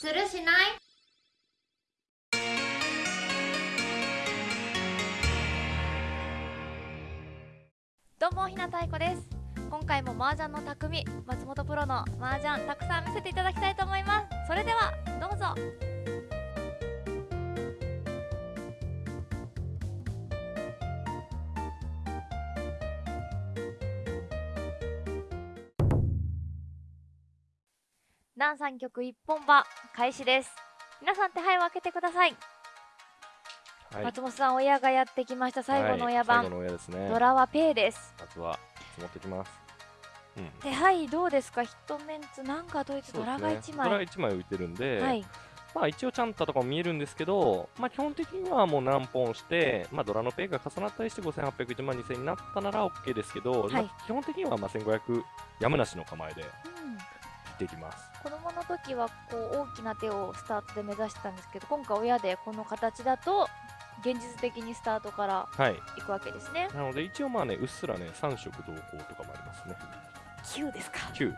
するしない？どうもひなたいこです。今回も麻雀の匠松本プロの麻雀たくさん見せていただきたいと思います。それではどうぞ。南三曲一本場開始です。皆さん手配を開けてください、はい、松本さん親がやってきました。最後の親番、はいね。ドラはペイです。まずは積もってきます。うん。手配どうですか？ヒットメンツ。なんかドイツドラが1そうですね。ドラ枚、が1枚浮いてるんで、はい。まあ一応チャンタとかも見えるんですけど、まあ基本的にはもう何本して、まあドラのペイが重なったりして5800、1万2000になったなら OK ですけど、はい。まあ基本的にはまあ1500やむなしの構えでうん。切っていきます。時はこう大きな手をスタートで目指してたんですけど今回親でこの形だと現実的にスタートからはい。いくわけですねなので一応まあね、うっすらね、3色同行とかもありますね。9ですか9。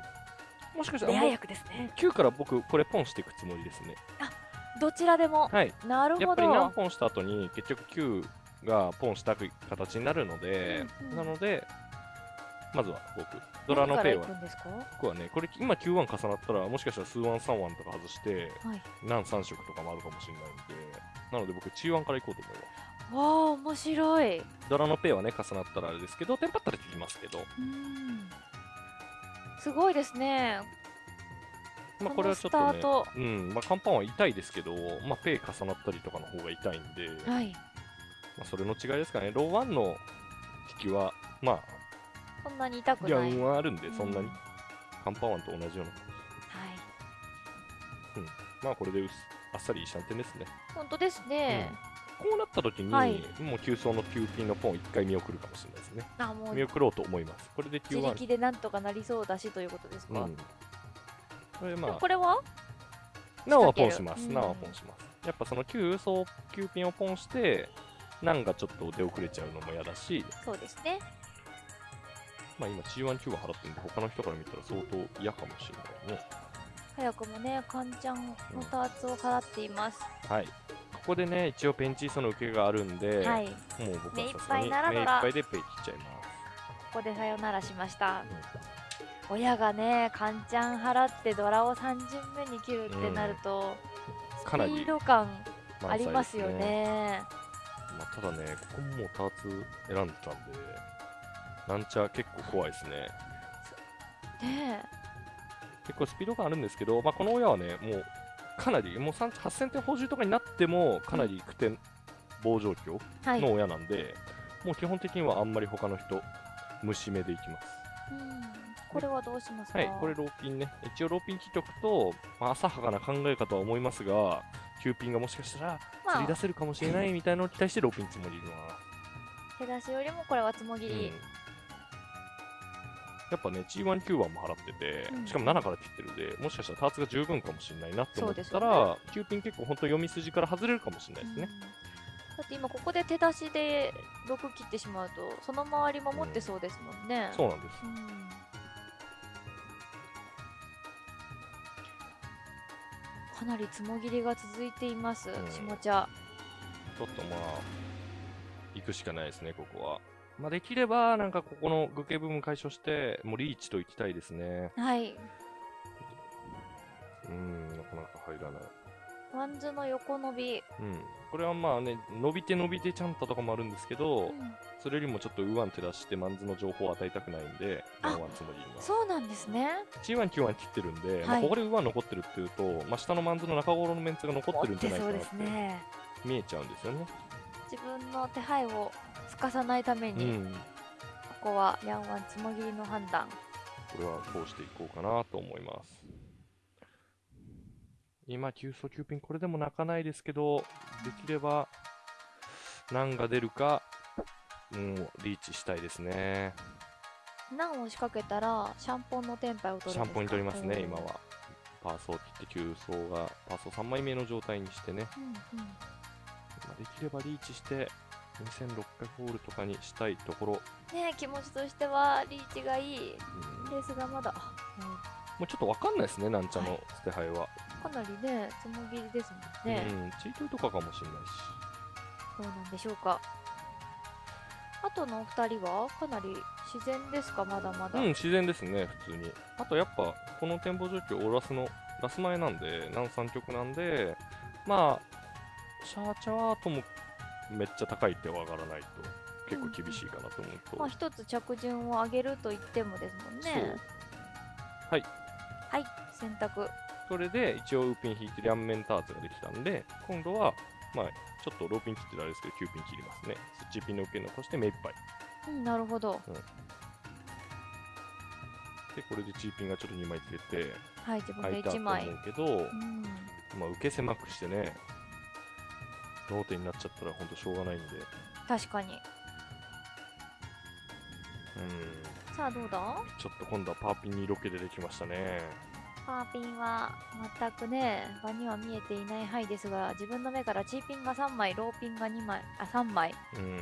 もしかしたらレアもう役ですね9から僕これポンしていくつもりですね。どちらでもはい。なるほやっぱり何ど本した後に結局9がポンした形になるので、うんうんなので、まずは僕、ドラのペイは。僕はね、これ今9ワン重なったら、もしかしたら数ワン3ワンとか外して、はい。何3色とかもあるかもしれないんで、なので僕、中ワンから行こうと思います。わあ面白い。ドラのペイはね、重なったらあれですけど、テンパったらできますけど、うん。すごいですね。まあこれはちょっとねうん、まあカンパンは痛いですけど、まあペイ重なったりとかの方が痛いんで、まはい。あそれの違いですかね。ローワンの引きは、まあ、そんなに痛くないンはあるんで、そんなにうん。カンパワンと同じような。はいまあこれでうっすあっさりシャンテンですね。本当ですね、こうなった時に、はいもう急走の9ピンのポン1回見送るかもしれないですね。あもう見送ろうと思います。これで9自。力でなんとかなりそうだしということですか、うん。これでまあ、もこれは？なおはポンします。うんなおはポンします。やっぱその9走、9ピンをポンして、なんがちょっと出遅れちゃうのも嫌だし、そうですねまあ今 G1、9は払ってるんで、他の人から見たら相当嫌かもしれないね。早くもねカンちゃんのターツを払っています、はい。ここでね、一応ペンチーソの受けがあるんで、はい。もう僕はさすがにぱいなら目いっぱいでペイ切っちゃいます。ここでさよならしました。うん。親がねカンちゃん払ってドラを3巡目に切るってなると、スかなりピード感ありますよね。まあ、ただね、ここももうターツ選んでたんで、なんちゃ結構怖いですね。ね結構スピード感あるんですけど、まあ、この親はね、もうかなり、もう3 8000点補充とかになっても、かなり苦点棒状況の親なんで、もう基本的にはあんまり他の人、虫目でいきます。うんこれはどうしますか？はい、これローピンね。一応ローピン切っとくと、まあ、浅はかな考えかとは思いますが、9ピンがもしかしたらまあ釣り出せるかもしれないみたいなのに対してローピンつもりるな。手出しよりもこれはつもぎうんり、やっぱね、G1、Q1 も払ってて、うん。しかも7から切ってるんで、もしかしたらターツが十分かもしれないなって思ったら、9ピン結構本当読み筋から外れるかもしれないですね。うん。だって今ここで手出しで6切ってしまうとその周りも持ってそうですもんね、そうなんです。うん。かなりつもぎりが続いています、ん。下茶。ちょっとまあ、行くしかないですね、ここは。まあ、できれば、なんかここの愚形部分解消して、もうリーチと行きたいですね。はいうん、なかなか入らない。ワンズの横伸び、うん。これはまあね、伸びて伸びてちゃんととかもあるんですけど、うんそれよりもちょっとウワン手出して、マンズの情報を与えたくないんで、あワンワンつもりには。そうなんですね G1、Q1 切ってるんで、まあ、はいここでウワン残ってるっていうと、まあ、下のマンズの中頃のメンツが残ってるんじゃないかなってですね見えちゃうんですよね。自分の手配をすかさないためうに、ん。ここはヤンワンつもぎりの判断これはこうしていこうかなと思います。今、急速急ピン、これでも泣かないですけど、できれば、何が出るか、もうリーチしたいですね。難を仕掛けたらシャンポンのテンパイを取るシャンポンに取りますね、今は。パーソー切って急走が、パーソー3枚目の状態にしてね、うんうんまあできればリーチして、2600ホールとかにしたいところ、ねえ気持ちとしてはリーチがいい。うん。ですがまだ、もうちょっとわかんないですね、なんちゃのはい。捨て牌は。かなりねつもぎりですもんね、うん、チートとかかもしれないし。どうなんでしょうか。あとのお二人はかなり自然ですか？まだまだ、うん、自然ですね、普通に。あとやっぱ、この展望状況、オーラスのラス前なんで、南三曲なんで、まあ、シャーチャーともめっちゃ高い手は上がらないと、結構厳しいかなと思うと。まあ一つ着順を上げると言ってもですもんね。はい。はい。選択。それで一応ウーピン引いて両面ターツができたんで、今度は、まあ、ちょっとローピン切ってたれですけど、9ピン切りますね。スッチーピンの受け残して目いっぱい。うんなるほど。で、これでチーピンがちょっと2枚つけて、はい自分で1空いたと思枚うけど、うん。まあ、受け狭くしてね、ローテになっちゃったら本当しょうがないんで、確かに。うん、さあどうだ？ちょっと今度はパーピンに色気出てきましたね。パーピンは全くね場には見えていない範囲ですが自分の目からチーピンが3枚ローピンが2枚あ3枚。うん、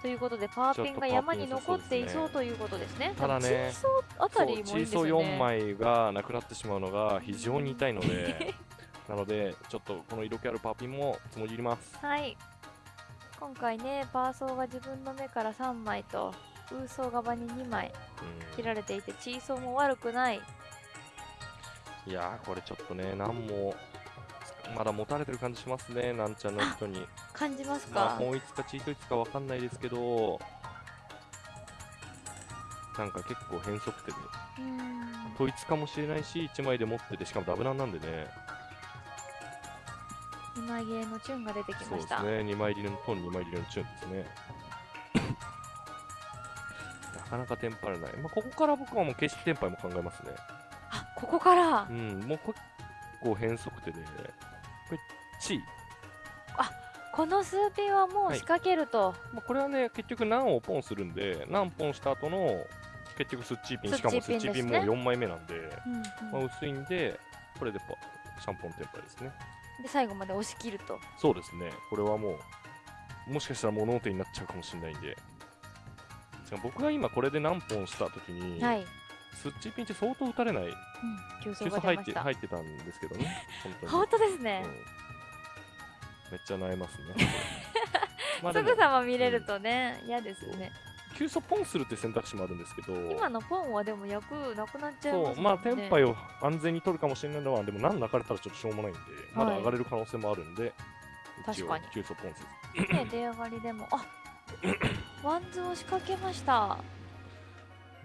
ということでパーピンが山に残っていそうということですね。ただねチーソーあたりもいいですよチーソーね4枚がなくなってしまうのが非常に痛いので、なので、ちょっとこの色気あるパーピンもつもぎります。はい。今回ねパーソーが自分の目から3枚とウーソー側に2枚うん。切られていてチーソーも悪くない。いやー、これちょっとね、なんも、まだ持たれてる感じしますね、なんちゃんの人に。感じますまあ、か本一かチート一かわかんないですけど、なんか結構変則手で、うーん。統一かもしれないし、1枚で持ってて、しかもダブランなんでね、2枚ゲーのチューンが出てきましたそうですね、2枚入りのトン、2枚入りのチューンですね。なかなかテンパれない。まあ、ここから僕はもう決してテンパイも考えますね。あここから？うん、もう結構変則手で、これ、チー。この数ピンはもうはい仕掛けると、まあ、これはね、結局何をポンするんで、何ポンした後の、結局スッチーピン、しかもスッチーピンもですね4枚目なんで、うんうんまあ、薄いんで、これでパシャンポンテンパイですね。で最後まで押し切ると。そうですね、これはもう、もしかしたら物音になっちゃうかもしれないんで、僕が今これで何本したときに、はい、うん、スッチーピンって相当打たれない、急急走が出まして入っ入ってたんですけどね、本当に。本当ですね。う、ん。めっちゃ悩ますね。まあですもぐさま見れるとね嫌、ですね急速ポンするって選択肢もあるんですけど、今のポンはでも役なくなっちゃいますね。そう、まあ、テンパイを安全に取るかもしれないのは、でも何泣かれたらちょっとしょうもない。んで、まだ上がれる可能性もあるんで、確かに。急速ポンせず。ね出上がりでも。あワ ンズを仕掛けました。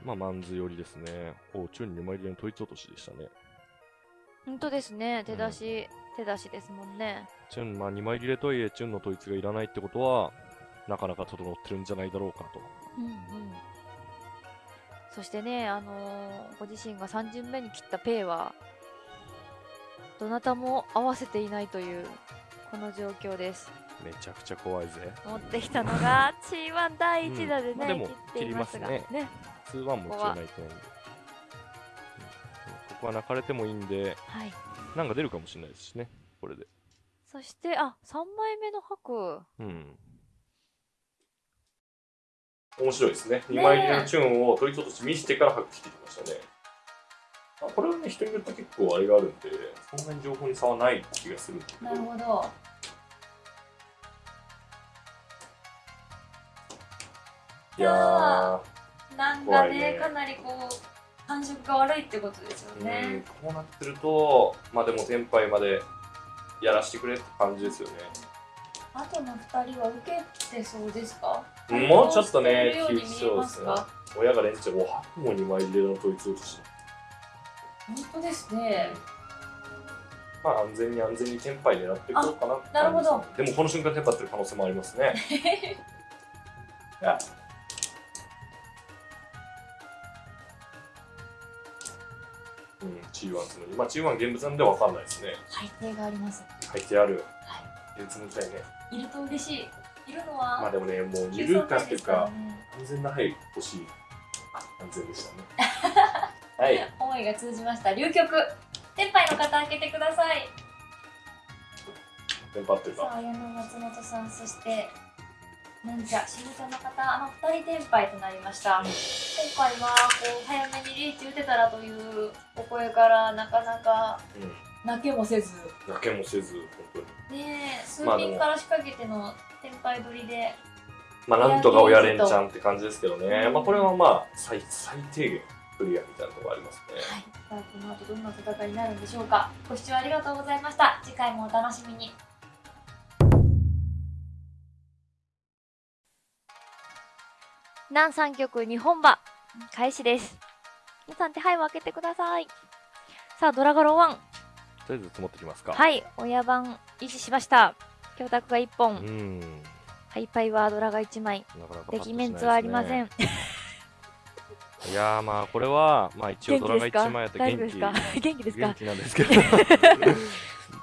まあ、マンズ寄りですね。おう、チューン2枚入りの統一落としでしたね。本当ですね。手出し、手出しですもんね。チュン、まあ、2枚切れとはいえ、チュンの統一がいらないってことは、なかなか整ってるんじゃないだろうかと。うんうんそしてねあのーご自身が3巡目に切ったペイはどなたも合わせていないというこの状況ですめちゃくちゃ怖いぜ。持ってきたのが T1 第1打でね、うんまあでも切っていますが切りますね2-1も一応ないと思うんで。うんここは泣かれてもいいんで、はいなんか出るかもしれないですしね、これで。そしてあ3枚目の白うん。面白いですね。ね2枚切れのチューンを取り落とし見せてから白切ってきましたね。あこれはね、人によって結構あれがあるんで、そんなに情報に差はない気がするんだけど。ほどいやー、なんかねかなりこう感触が悪いってことですようん、こうなってると、まあでも、テンパイまでやらしてくれって感じですよね。あとの2人は受けてそうですか？もうちょっとね対応してるように見えますか？親が連チャン、おはもう2枚入れの統一落とし。本当ですねまあ安全に安全にテンパイ狙っていこうかななるほどでもこの瞬間テンパってる可能性もありますね。いやうん、G1 つもり。まあ G1 現物なんでわかんないですね。背景があります入ってある。は現物みたいね。いると嬉しいまあでもね、もうゆるかっていうか、ね安全な範囲欲しい。安全でしたね。はい。思いが通じました流局天杯の方開けてくださいってるか。さあ矢野松本さんそしてなんじゃしぶちゃんの方あの2人天杯となりました今回はこう早めにリーチ打てたらというお声からなかなかうん。泣けもせず泣けもせず本当にねえ数まあでも品から仕掛けての天杯取りで、まあなんとか親連チャンって感じですけどね、うんまあこれはまあ最最低限クリアみたいなところありますね。はい、この後どんな戦いになるんでしょうか。ご視聴ありがとうございました。次回もお楽しみに。南三局日本馬開始です。皆さん手配を開けてください。さあドラガロン。1とりあえず積もってきますか。はい。親番維持しました教託が1本、うん。ハイパイはドラが1枚。なかなかパッとしないですね。メンツはありません。いやーまあこれはまあ一応ドラが1枚やって元気。元気ですか？元気なんですけど。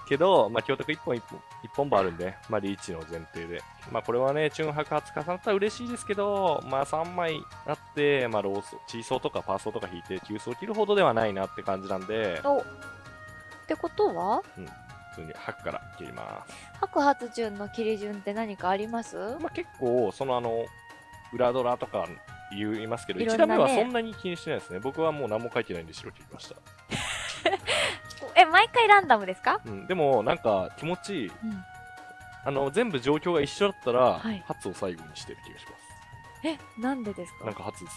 けど、まあ、教託1本1本一本もあるんで、まあ、リーチの前提で、まあ、これはね、チュンハク初重なったら嬉しいですけど、まあ、3枚あって、まあ、ローソ、チーソーとかパーソーとか引いて、急走を切るほどではないなって感じなんで、おってことは普通にハクから切ります。白髪順の切り順って何かあります？まあ、結構、そのあの、裏ドラとか言いますけど、1ね打目はそんなに気にしてないですね。僕はもう何も書いてないんで白切りました。え毎回ランダムですか？うん、でも、なんか気持ちいい。うんあの、全部状況が一緒だったら、はい初を最後にしてる気がします。えなんでですか？なんか初です。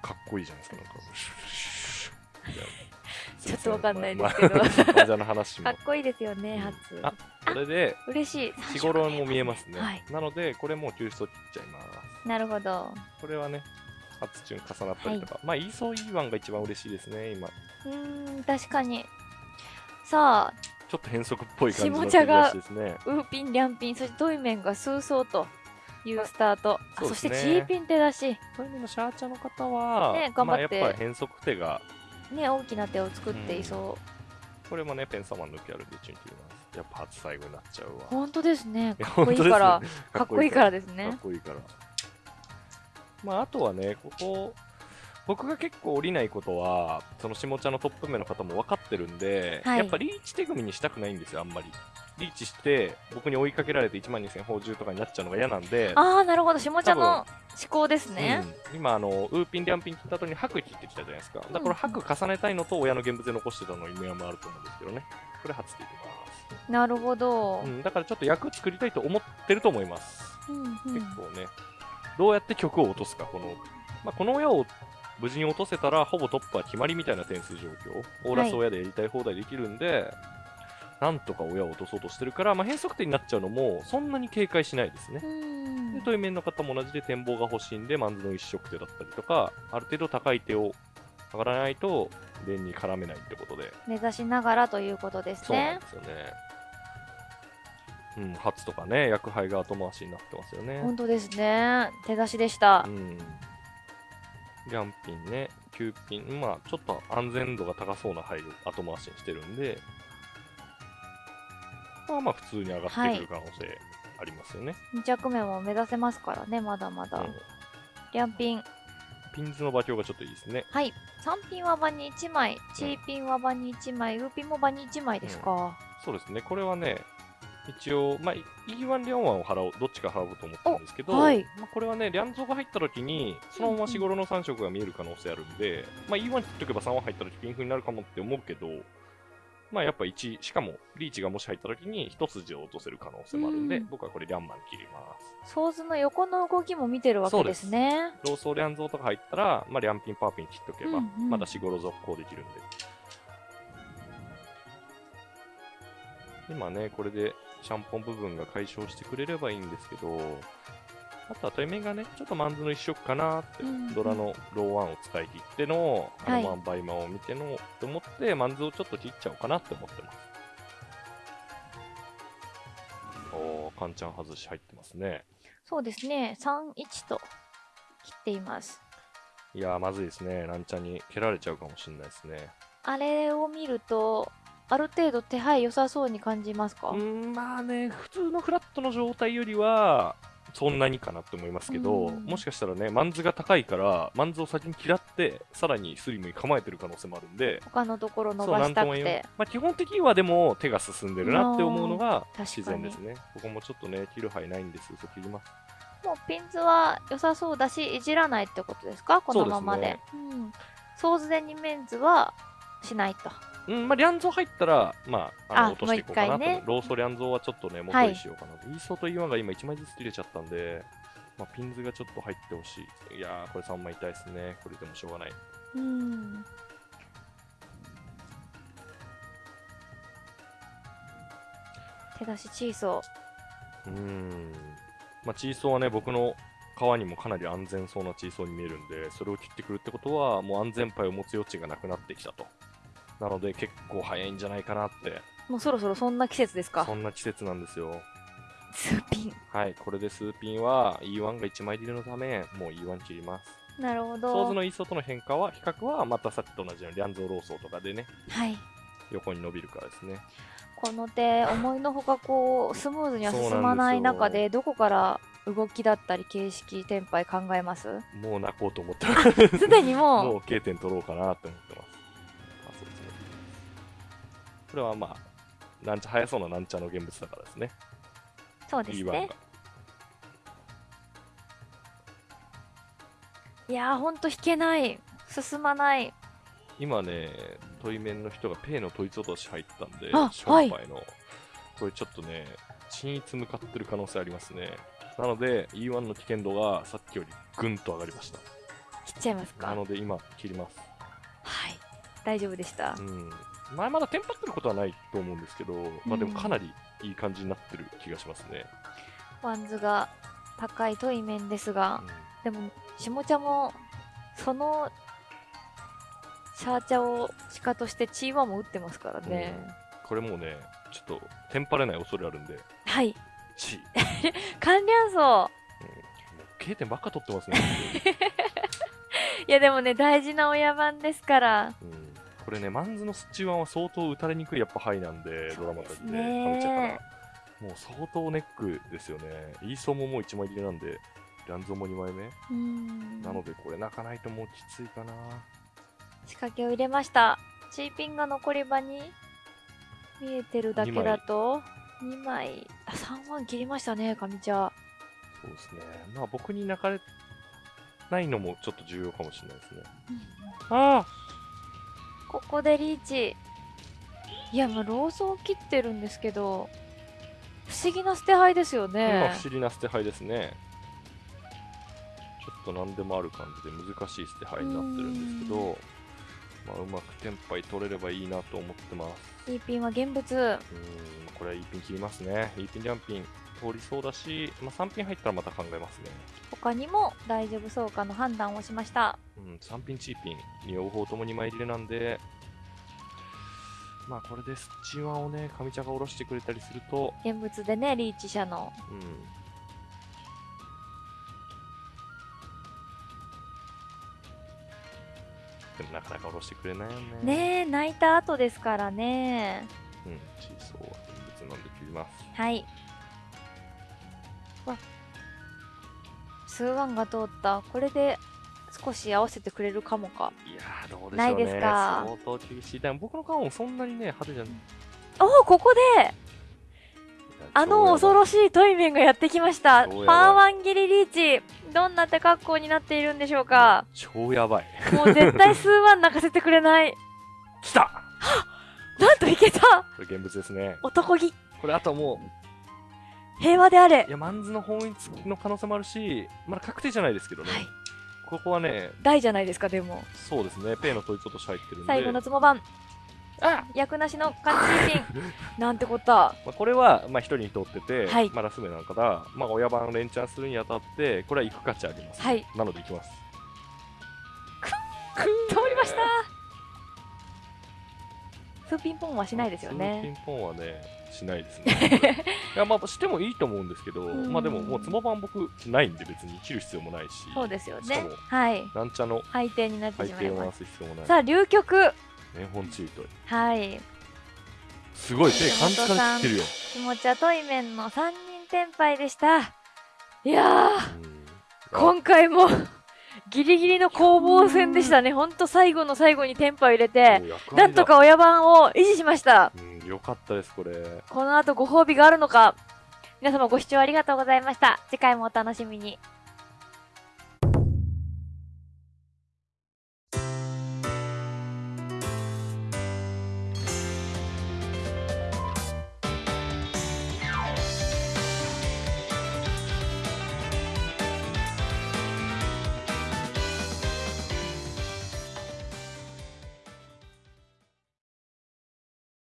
かかっこいいじゃないですか、なんか。ちょっとわかんないですけど。まあまあ患者の話も。かっ。こいいですよねうん。初。あこれで、嬉しい。日頃も見えますね。はい。なので、これもう救出を切っちゃいます。なるほど。これはね、初チュン重なったりとか。まあ、イーソーイーワンが一番嬉しいですね、今。うーん確かに。さあちょっと変則っぽい感じの下茶が切り出しですね。ウーピンリャンピンそしてトイメンが数層というスタート。あそしてチーピン手出し。そういう意味のシャーチャの方は、ね頑張って。まあ、やっぱり変則手が、ね大きな手を作っていそこれもね、ペンサマン抜きあるんでチュン切ります。やっぱ初最後になっちゃうわう。本当ですねかっこいいからかっこいいからですかねっこいいから。まあ、あとはね、ここ、僕が結構降りないことは、その下茶のトップ目の方も分かってるんで、はい。やっぱリーチ手組にしたくないんですよ、あんまり。リーチして、僕に追いかけられて1万2000宝珠とかになっちゃうのが嫌なんで、ああなるほど。下茶の思考ですね。うん。今あの、ウーピン、リャンピン切った後に白切ってきたじゃないですか。だからこれ白重ねたいのと親の現物で残してたの意味合いもあると思うんですけどね。これ初でいきます。なるほど。うん、だからちょっと役作りたいと思ってると思います。うんうん。結構ね、どうやって曲を落とすか、この、まあ、この親を無事に落とせたら、ほぼトップは決まりみたいな点数状況、オーラス親でやりたい放題できるんで、なんとか親を落とそうとしてるから、まあ、変則点になっちゃうのも、そんなに警戒しないですねう。んで、対面の方も同じで展望が欲しいんで、マンズの一色手だったりとか、ある程度高い手を上がらないと、連に絡めないってことで、目指しながらということですそうなんねですよね。うん、初とかね、薬杯が後回しになってますよね。本当ですね手出しでしたうん。リャンピンね、9ピン、まあちょっと安全度が高そうな配慮後回しにしてるんで、まあまあ普通に上がってくる可能性ありますよね。2着目も目指せますからねまだまだ。うん。リャンピンピンズの馬鏡がちょっといいですね。はい。3ピンは場に1枚チーピンは場に1枚ウーピンも場に1枚ですか、そうですね、これはね、一応、まあ、E1、リャンワンを払おう、どっちか払おうと思ってるんですけど、おはい。まあ、これはね、リャンゾーが入った時に、そのまま四五郎の3色が見える可能性あるんで、まあ、E1 切っとけば3は入った時ピンフになるかもって思うけど、まあ、やっぱ1、しかも、リーチがもし入った時に一筋を落とせる可能性もあるんで、うん。僕はこれリャンマン切ります。ソーズの横の動きも見てるわけですね。ローソーリャンゾーとか入ったら、まあ、リャンピン、パーピン切っとけば、うんうん。まだ四五郎続行できるんで。今ね、これでシャンポン部分が解消してくれればいいんですけど、あとは対面がね、ちょっとマンズの一色かなって、うんうんドラのローワンを使い切っての、あはいのマンバイマンを見ての、って思って、マンズをちょっと切っちゃおうかなって思ってます。おー、カンちゃん外し入ってますね。そうですね31と切っていますいやー、まずいですね。ランチャンに蹴られちゃうかもしれないですね。あれを見るとある程度手配良さそうに感じますか、うーん、まあね、普通のフラットの状態よりは、そんなにかなって思いますけど、うん。もしかしたらね、マンズが高いから、マンズを先に嫌って、さらにスリムに構えてる可能性もあるんで、他のところ伸ばしたくて。まあ、基本的にはでも手が進んでるなって思うのが自然ですね。ここもちょっとね、切る範ないんです。嘘切ります。もうピンズは良さそうだしいじらないってことですか？このままで。そううん、ソーズデニメンズはしないとうん、まあ、リャンゾー入ったら、まあ、あのあ落としていこうかなとねローソリャンゾーはちょっとね、元にしようかなと。イーソーと E1 が今1枚ずつ切れちゃったんで、まあ、ピンズがちょっと入ってほしい。いやー、これ3枚痛いですね。これでもしょうがない。うん手出しチーソうーん。まあ、チーソーはね、僕の川にもかなり安全そうなチーソーに見えるんで、それを切ってくるってことは、もう安全牌を持つ余地がなくなってきたと。なので、結構早いんじゃないかなって、ーもうそろそろそんな季節ですか？そんな季節なんですよ。スーピンはい、これでスーピンは E1 が1枚入りのため、もう E1 切ります。なるほソーズどのイーソーとの変化は、比較はまたさっきと同じようにリャンゾーローソーとかでね、はい横に伸びるからですね。この手思いのほかこうスムーズには進まない中でどこから動きだったり形式テンパイ考えますもう泣こうと思ってます。すでにももう K 点取ろうかなって思ってこれはまあ、なんちゃ、速そうななんちゃの現物だからですね。うそうです E1 ねが。いやーほんと引けない進まない今ね、問い面の人がペイの統一落とし入ったんで、あションパイの、これちょっとね、緊一向かってる可能性ありますね。なので、E1 の危険度がさっきよりぐんと上がりました。切っちゃいますかなので今、切ります。はい大丈夫でしたうん。前まだテンパってることはないと思うんですけど、まあでもかなりいい感じになってる気がしますね。ワンズが高い対面ですがうん。でも下家もそのシャーチャを鹿としてチーワも打ってますからね、これもうね、ちょっとテンパれない恐れあるんで、はい。チ関連層もう K 点ばっか取ってますね。いやでもね大事な親番ですから。うんこれね、マンズのスチワンは相当打たれにくいやっぱ範囲なんで、ドラマたちで、ねかぶっちゃったら。もう相当ネックですよね。イーソーももう1枚入りなんで、ランゾーも2枚目。うんなので、これ泣かないともうきついかな。仕掛けを入れましたチーピンが残り場に見えてるだけだと2枚あ3万切りましたね上茶そうですね。まあ僕に泣かれないのもちょっと重要かもしれないですね。ああここでリーチいやもうローソン切ってるんですけど不思議な捨て牌ですよね不思議な捨て牌ですね。ちょっと何でもある感じで難しい捨て牌になってるんですけど、まあ、うまくテンパイ取れればいいなと思ってます。イーピンは現物うーん、これは E ピン切りますね。E ピンジャンピン通りそうだし、まあ、3ピン入ったらまた考えますね。他にも大丈夫そうかの判断をしましたうん、3ピン、チーピン、両方とも2枚入れなんで、まあこれでスチワンをね、上茶が下ろしてくれたりすると、現物でねリーチ社のうん。でもなかなか下ろしてくれないよね。ねえ泣いた後ですからねうん、チーソーは現物なんで切ります。はいスーワンが通った。これで少し合わせてくれるかもか。いやー、どうでしょうね。ないですか？相当厳しい。でも僕の顔もそんなにね、派手じゃない。おおここであの恐ろしいトイメンがやってきました。パーワン切りリーチ。どんな手格好になっているんでしょうか？超やばい。もう絶対スーワン泣かせてくれない。来た！なんといけた！これ現物ですね。男気。これあとも平和であれ。う、いや、マンズの本一の可能性もあるし、まだ確定じゃないですけどね。はい。ここはね、大じゃないですかでも。そうですね、ペイの統一落とし入ってるんで、最後のつも番あ！役なしの感じピン。なんてこった。まあ、これは、まあ、一人に通ってて、はい。まあ、ラス目なんかだ、まあ、親番を連チャンするにあたって、これは行く価値あります、はい。なので行きます。通りスーピンポンはしないですよピンねポンはね、しないですね。いや、まあ、してもいいと思うんですけど、うん。まあでも、もうつも番僕ないんで、別に切る必要もないし、そうですよね。はい。なんちゃの配点になってしまいます。さあ流局ね、本チート。はい。すごい、手感じから切るよ。気持ちはトイメンの3人転敗でした。いや今回もギリギリの攻防戦でしたね。ほん。と最後の最後にテンパを入れてなんとか親番を維持しました。うん、よかったです、これ。この後ご褒美があるのか。皆様ご視聴ありがとうございました。次回もお楽しみに